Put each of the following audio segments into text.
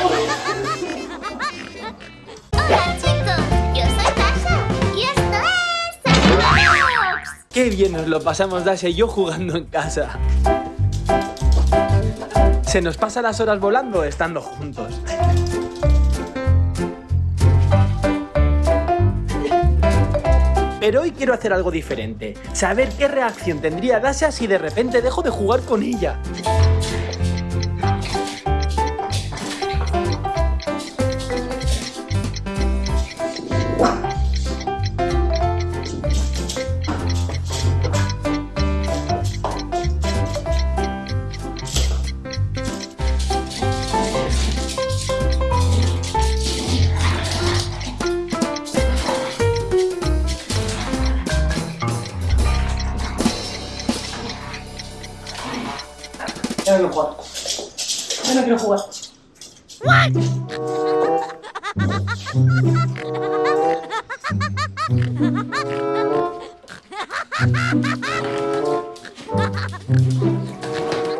Hola yo soy Dasha y esto es. Qué bien nos lo pasamos Dasha y yo jugando en casa. Se nos pasan las horas volando estando juntos. Pero hoy quiero hacer algo diferente. Saber qué reacción tendría Dasha si de repente dejo de jugar con ella. Ya no quiero jugar. Ya no quiero jugar.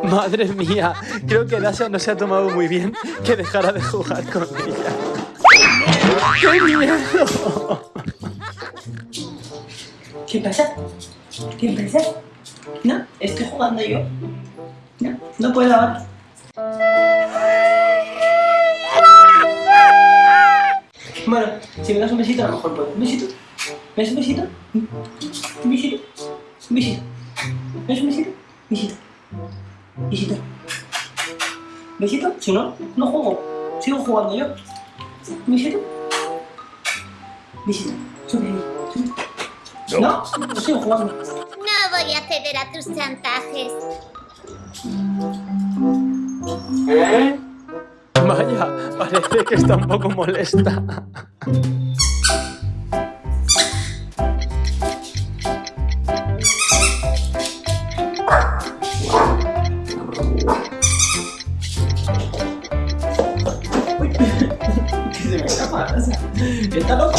Madre mía, creo que Dasha no se ha tomado muy bien que dejara de jugar con ella. ¡Qué miedo! ¿Qué pasa? ¿Qué pasa? No, estoy jugando yo. No, puedo ahora. Bueno, si me das un besito a lo mejor puedo. ¿Un besito? ¿Me das un besito? ¿Un besito? ¿Un besito? ¿Me das un besito? Besito. Besito. ¿Besito? Si no, no juego. Sigo jugando yo. ¿Un besito? Besito. Sube ahí. Sube. No, no sigo jugando. No voy a ceder a tus chantajes. Vaya, parece que está un poco molesta. está loco.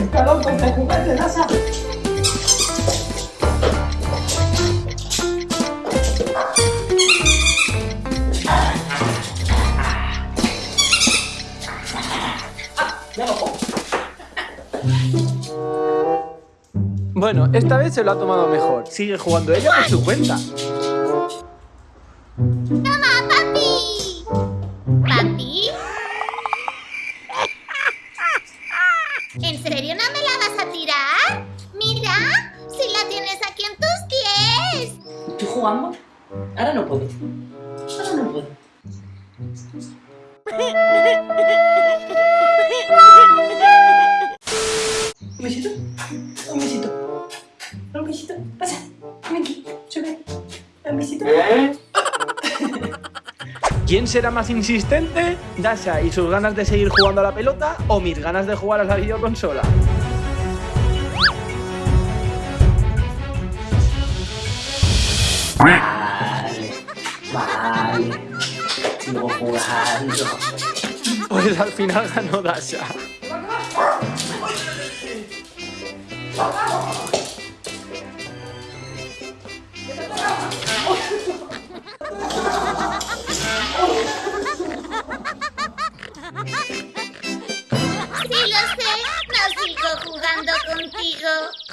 Está loco este juguete, Nasa. Bueno, esta vez se lo ha tomado mejor. Sigue jugando ella por su cuenta. ¡Toma, papi! ¿Papi? ¿En serio no me la vas a tirar? Mira, si la tienes aquí en tus pies. ¿Estoy jugando? Ahora no puedo. Ahora no puedo. Besito. ¿Quién será más insistente? ¿Dasha y sus ganas de seguir jugando a la pelota o mis ganas de jugar a la videoconsola? Vale. Vale. Sigo jugando. Pues al final ganó Dasha. 一个。